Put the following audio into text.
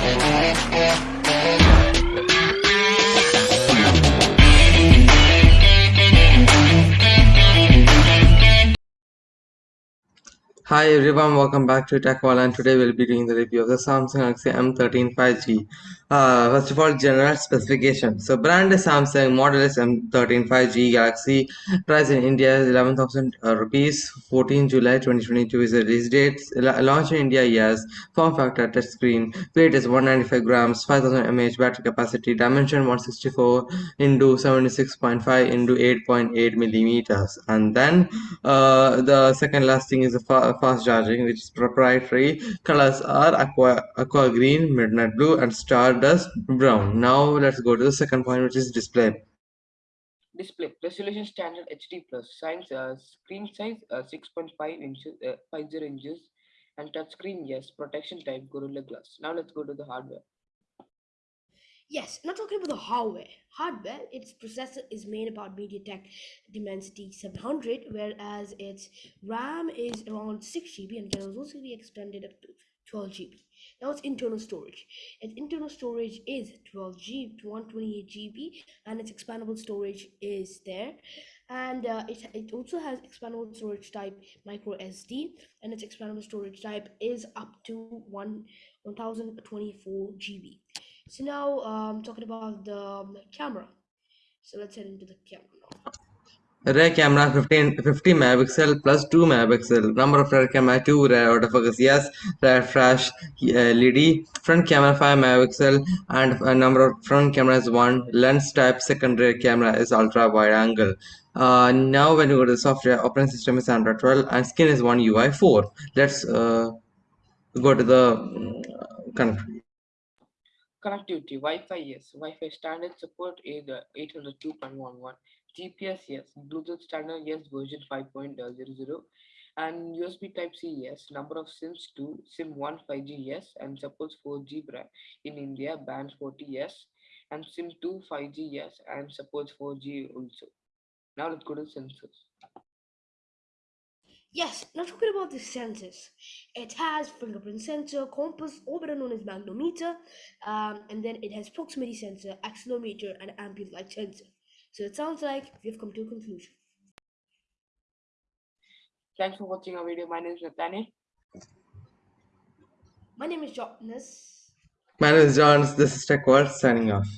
Yeah. Hi everyone, welcome back to TechWall and today we'll be doing the review of the Samsung Galaxy M13 5G. Uh, first of all, general specification. So brand is Samsung, model is M13 5G Galaxy, price in India is 11,000 uh, rupees, 14 July 2022 is the release date, launch in India yes, form factor touch screen, weight is 195 grams, 5000 mAh battery capacity, dimension 164 into 76.5 into 8.8 millimeters. And then uh, the second last thing is the fast charging which is proprietary colors are aqua aqua green midnight blue and stardust brown. Now let's go to the second point which is display. Display resolution standard hd plus. Size uh, screen size uh, 6.5 inches uh, 50 inches and touchscreen yes. Protection type gorilla glass. Now let's go to the hardware Yes, not talking about the hardware. Hardware, its processor is made about MediaTek Dimensity 700, whereas its RAM is around 6 GB and can also be extended up to 12 GB. Now its internal storage. Its internal storage is 12 GB to 128 GB, and its expandable storage is there. And uh, it, it also has expandable storage type micro SD, and its expandable storage type is up to 1 1024 GB. So now I'm um, talking about the um, camera. So let's head into the camera. Rear camera 15, 50 megapixel plus 2 megapixel. Number of rear camera 2, rear autofocus yes, rear flash uh, LED. Front camera 5 megapixel and a number of front cameras 1. Lens type secondary camera is ultra wide angle. Uh, now when you go to the software, operating system is Android 12 and skin is one UI 4. Let's uh, go to the uh, country. Connectivity, Wi-Fi, yes. Wi-Fi standard support is uh, 802.11. GPS, yes. Bluetooth standard, yes. Version 5.00. And USB Type-C, yes. Number of SIMs 2. SIM 1 5G, yes. And supports 4G in India, bans 40, yes. And SIM 2 5G, yes. And supports 4G also. Now let's go to sensors. Yes, now talking about the sensors. It has fingerprint sensor, compass, or better known as magnetometer, um, and then it has proximity sensor, accelerometer, and ambient light sensor. So it sounds like we've come to a conclusion. Thanks for watching our video. My name is Nathaniel. My name is Jonas. My name is John. This is Tech World signing off.